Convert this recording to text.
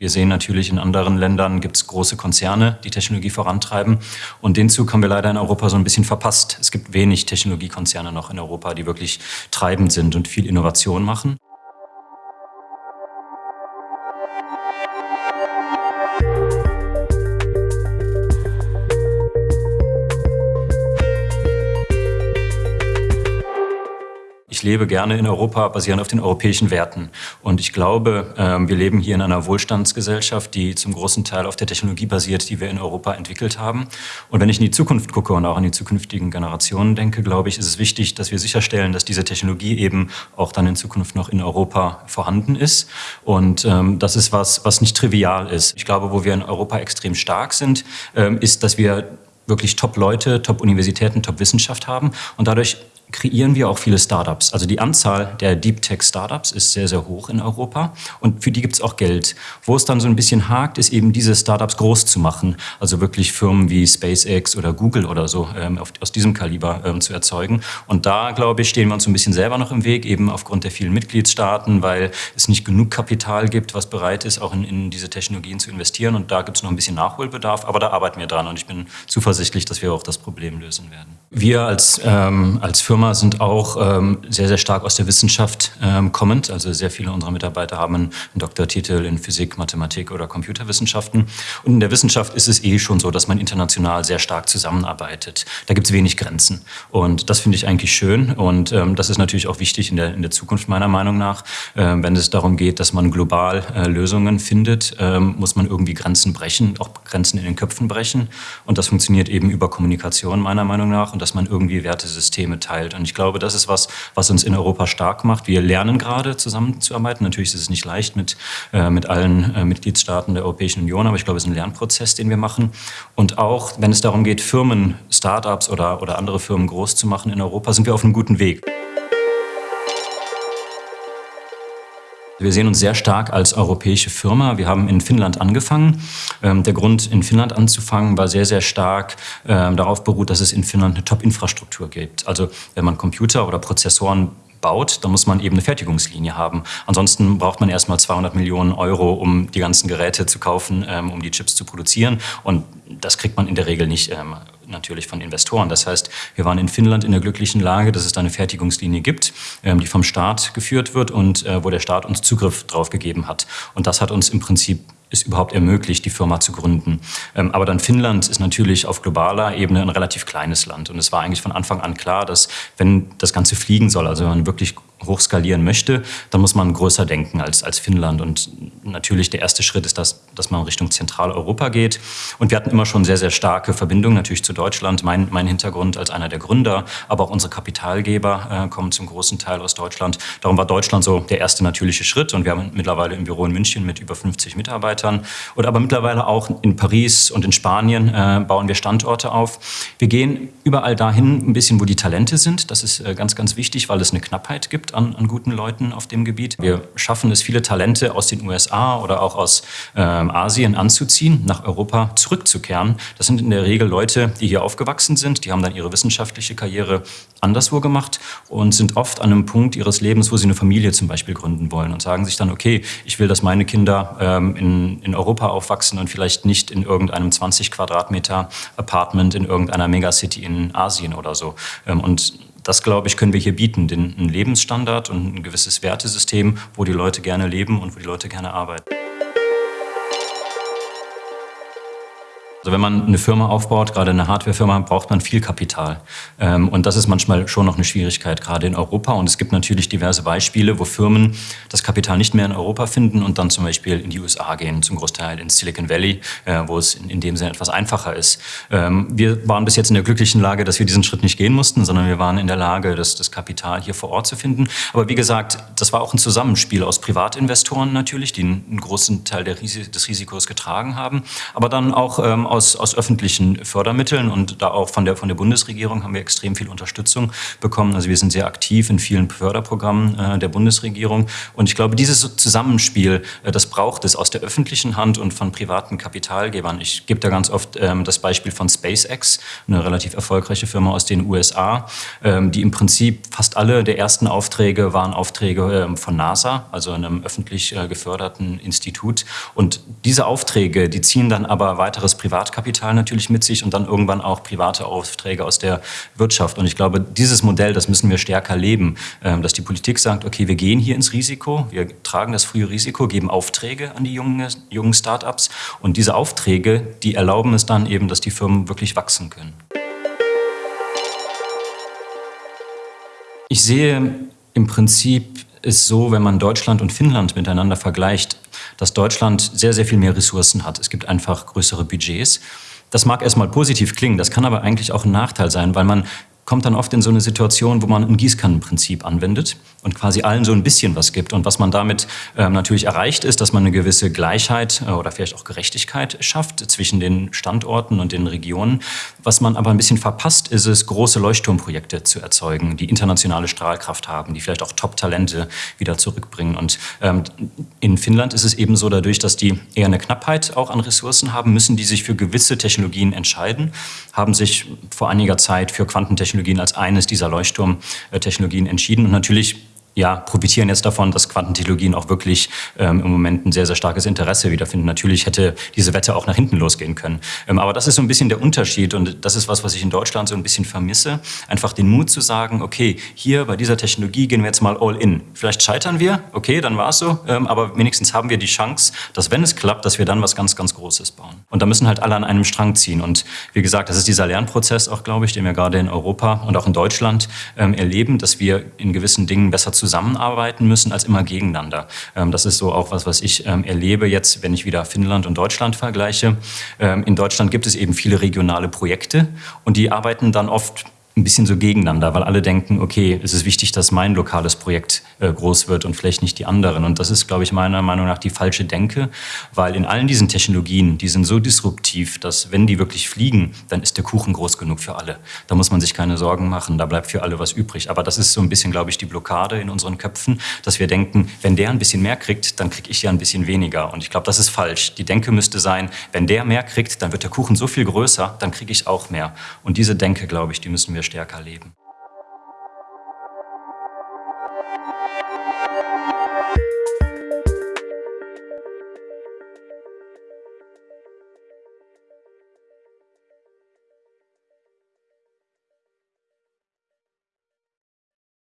Wir sehen natürlich, in anderen Ländern gibt es große Konzerne, die Technologie vorantreiben. Und den Zug haben wir leider in Europa so ein bisschen verpasst. Es gibt wenig Technologiekonzerne noch in Europa, die wirklich treibend sind und viel Innovation machen. Ich lebe gerne in Europa, basierend auf den europäischen Werten. Und ich glaube, ähm, wir leben hier in einer Wohlstandsgesellschaft, die zum großen Teil auf der Technologie basiert, die wir in Europa entwickelt haben. Und wenn ich in die Zukunft gucke und auch an die zukünftigen Generationen denke, glaube ich, ist es wichtig, dass wir sicherstellen, dass diese Technologie eben auch dann in Zukunft noch in Europa vorhanden ist. Und ähm, das ist was, was nicht trivial ist. Ich glaube, wo wir in Europa extrem stark sind, ähm, ist, dass wir wirklich Top-Leute, Top-Universitäten, Top-Wissenschaft haben und dadurch kreieren wir auch viele Startups. Also die Anzahl der Deep Tech Startups ist sehr, sehr hoch in Europa und für die gibt es auch Geld. Wo es dann so ein bisschen hakt, ist eben diese Startups groß zu machen. Also wirklich Firmen wie SpaceX oder Google oder so ähm, auf, aus diesem Kaliber ähm, zu erzeugen. Und da, glaube ich, stehen wir uns ein bisschen selber noch im Weg, eben aufgrund der vielen Mitgliedstaaten, weil es nicht genug Kapital gibt, was bereit ist, auch in, in diese Technologien zu investieren. Und da gibt es noch ein bisschen Nachholbedarf, aber da arbeiten wir dran und ich bin zuversichtlich, dass wir auch das Problem lösen werden. Wir als, ähm, als Firma sind auch ähm, sehr, sehr stark aus der Wissenschaft ähm, kommend. Also sehr viele unserer Mitarbeiter haben einen Doktortitel in Physik, Mathematik oder Computerwissenschaften. Und in der Wissenschaft ist es eh schon so, dass man international sehr stark zusammenarbeitet. Da gibt es wenig Grenzen. Und das finde ich eigentlich schön. Und ähm, das ist natürlich auch wichtig in der, in der Zukunft meiner Meinung nach. Ähm, wenn es darum geht, dass man global äh, Lösungen findet, ähm, muss man irgendwie Grenzen brechen, auch Grenzen in den Köpfen brechen. Und das funktioniert eben über Kommunikation meiner Meinung nach und dass man irgendwie Wertesysteme teilt. Und ich glaube, das ist was, was uns in Europa stark macht. Wir lernen gerade zusammenzuarbeiten. Natürlich ist es nicht leicht mit, äh, mit allen äh, Mitgliedstaaten der Europäischen Union, aber ich glaube, es ist ein Lernprozess, den wir machen. Und auch, wenn es darum geht, Firmen, Startups oder, oder andere Firmen groß zu machen in Europa, sind wir auf einem guten Weg. Wir sehen uns sehr stark als europäische Firma. Wir haben in Finnland angefangen. Ähm, der Grund, in Finnland anzufangen, war sehr, sehr stark ähm, darauf beruht, dass es in Finnland eine Top-Infrastruktur gibt. Also wenn man Computer oder Prozessoren baut, dann muss man eben eine Fertigungslinie haben. Ansonsten braucht man erstmal 200 Millionen Euro, um die ganzen Geräte zu kaufen, ähm, um die Chips zu produzieren. Und das kriegt man in der Regel nicht natürlich von Investoren. Das heißt, wir waren in Finnland in der glücklichen Lage, dass es da eine Fertigungslinie gibt, ähm, die vom Staat geführt wird und äh, wo der Staat uns Zugriff drauf gegeben hat. Und das hat uns im Prinzip es überhaupt ermöglicht, die Firma zu gründen. Ähm, aber dann Finnland ist natürlich auf globaler Ebene ein relativ kleines Land. Und es war eigentlich von Anfang an klar, dass wenn das Ganze fliegen soll, also wenn man wirklich hochskalieren möchte, dann muss man größer denken als, als Finnland. Und natürlich der erste Schritt ist, dass, dass man Richtung Zentraleuropa geht. Und wir hatten immer schon sehr, sehr starke Verbindungen natürlich zu Deutschland. Mein, mein Hintergrund als einer der Gründer, aber auch unsere Kapitalgeber äh, kommen zum großen Teil aus Deutschland. Darum war Deutschland so der erste natürliche Schritt. Und wir haben mittlerweile ein Büro in München mit über 50 Mitarbeitern. Und aber mittlerweile auch in Paris und in Spanien äh, bauen wir Standorte auf. Wir gehen überall dahin ein bisschen, wo die Talente sind. Das ist äh, ganz, ganz wichtig, weil es eine Knappheit gibt an, an, guten Leuten auf dem Gebiet. Wir schaffen es, viele Talente aus den USA oder auch aus ähm, Asien anzuziehen, nach Europa zurückzukehren. Das sind in der Regel Leute, die hier aufgewachsen sind, die haben dann ihre wissenschaftliche Karriere anderswo gemacht und sind oft an einem Punkt ihres Lebens, wo sie eine Familie zum Beispiel gründen wollen und sagen sich dann, okay, ich will, dass meine Kinder ähm, in, in Europa aufwachsen und vielleicht nicht in irgendeinem 20 Quadratmeter Apartment in irgendeiner Megacity in Asien oder so. Ähm, und das, glaube ich, können wir hier bieten, den, einen Lebensstandard und ein gewisses Wertesystem, wo die Leute gerne leben und wo die Leute gerne arbeiten. Also wenn man eine Firma aufbaut, gerade eine Hardwarefirma, braucht man viel Kapital. Ähm, und das ist manchmal schon noch eine Schwierigkeit, gerade in Europa. Und es gibt natürlich diverse Beispiele, wo Firmen das Kapital nicht mehr in Europa finden und dann zum Beispiel in die USA gehen, zum Großteil in Silicon Valley, äh, wo es in dem Sinne etwas einfacher ist. Ähm, wir waren bis jetzt in der glücklichen Lage, dass wir diesen Schritt nicht gehen mussten, sondern wir waren in der Lage, das, das Kapital hier vor Ort zu finden. Aber wie gesagt, das war auch ein Zusammenspiel aus Privatinvestoren natürlich, die einen großen Teil des Risikos getragen haben, aber dann auch aus ähm, aus, aus öffentlichen Fördermitteln und da auch von der, von der Bundesregierung haben wir extrem viel Unterstützung bekommen. Also wir sind sehr aktiv in vielen Förderprogrammen äh, der Bundesregierung. Und ich glaube, dieses Zusammenspiel, äh, das braucht es aus der öffentlichen Hand und von privaten Kapitalgebern. Ich gebe da ganz oft ähm, das Beispiel von SpaceX, eine relativ erfolgreiche Firma aus den USA, ähm, die im Prinzip fast alle der ersten Aufträge waren Aufträge ähm, von NASA, also einem öffentlich äh, geförderten Institut. Und diese Aufträge, die ziehen dann aber weiteres Privatkapital natürlich mit sich und dann irgendwann auch private Aufträge aus der Wirtschaft. Und ich glaube, dieses Modell, das müssen wir stärker leben, ähm, dass die Politik sagt, okay, wir gehen hier ins Risiko, wir tragen das frühe Risiko, geben Aufträge an die jungen, jungen Start-ups und diese Aufträge, die erlauben es dann eben, dass die Firmen wirklich wachsen können. Ich sehe im Prinzip ist so, wenn man Deutschland und Finnland miteinander vergleicht, dass Deutschland sehr, sehr viel mehr Ressourcen hat. Es gibt einfach größere Budgets. Das mag erstmal positiv klingen, das kann aber eigentlich auch ein Nachteil sein, weil man kommt dann oft in so eine Situation, wo man ein Gießkannenprinzip anwendet und quasi allen so ein bisschen was gibt. Und was man damit ähm, natürlich erreicht, ist, dass man eine gewisse Gleichheit äh, oder vielleicht auch Gerechtigkeit schafft zwischen den Standorten und den Regionen. Was man aber ein bisschen verpasst, ist es, große Leuchtturmprojekte zu erzeugen, die internationale Strahlkraft haben, die vielleicht auch Top-Talente wieder zurückbringen. Und ähm, in Finnland ist es eben so, dadurch, dass die eher eine Knappheit auch an Ressourcen haben, müssen die sich für gewisse Technologien entscheiden, haben sich vor einiger Zeit für Quantentechnologie Technologien als eines dieser Leuchtturmtechnologien entschieden. Und natürlich ja, profitieren jetzt davon, dass Quantentechnologien auch wirklich ähm, im Moment ein sehr, sehr starkes Interesse wiederfinden. Natürlich hätte diese Wette auch nach hinten losgehen können. Ähm, aber das ist so ein bisschen der Unterschied und das ist was, was ich in Deutschland so ein bisschen vermisse. Einfach den Mut zu sagen, okay, hier bei dieser Technologie gehen wir jetzt mal all in. Vielleicht scheitern wir, okay, dann war es so, ähm, aber wenigstens haben wir die Chance, dass wenn es klappt, dass wir dann was ganz, ganz Großes bauen. Und da müssen halt alle an einem Strang ziehen. Und wie gesagt, das ist dieser Lernprozess auch, glaube ich, den wir gerade in Europa und auch in Deutschland ähm, erleben, dass wir in gewissen Dingen besser zusammen zusammenarbeiten müssen als immer gegeneinander. Ähm, das ist so auch was, was ich ähm, erlebe jetzt, wenn ich wieder Finnland und Deutschland vergleiche. Ähm, in Deutschland gibt es eben viele regionale Projekte und die arbeiten dann oft ein bisschen so gegeneinander, weil alle denken, okay, es ist wichtig, dass mein lokales Projekt äh, groß wird und vielleicht nicht die anderen. Und das ist, glaube ich, meiner Meinung nach die falsche Denke, weil in allen diesen Technologien, die sind so disruptiv, dass wenn die wirklich fliegen, dann ist der Kuchen groß genug für alle. Da muss man sich keine Sorgen machen, da bleibt für alle was übrig. Aber das ist so ein bisschen, glaube ich, die Blockade in unseren Köpfen, dass wir denken, wenn der ein bisschen mehr kriegt, dann kriege ich ja ein bisschen weniger. Und ich glaube, das ist falsch. Die Denke müsste sein, wenn der mehr kriegt, dann wird der Kuchen so viel größer, dann kriege ich auch mehr. Und diese Denke, glaube ich, die müssen wir stärker leben.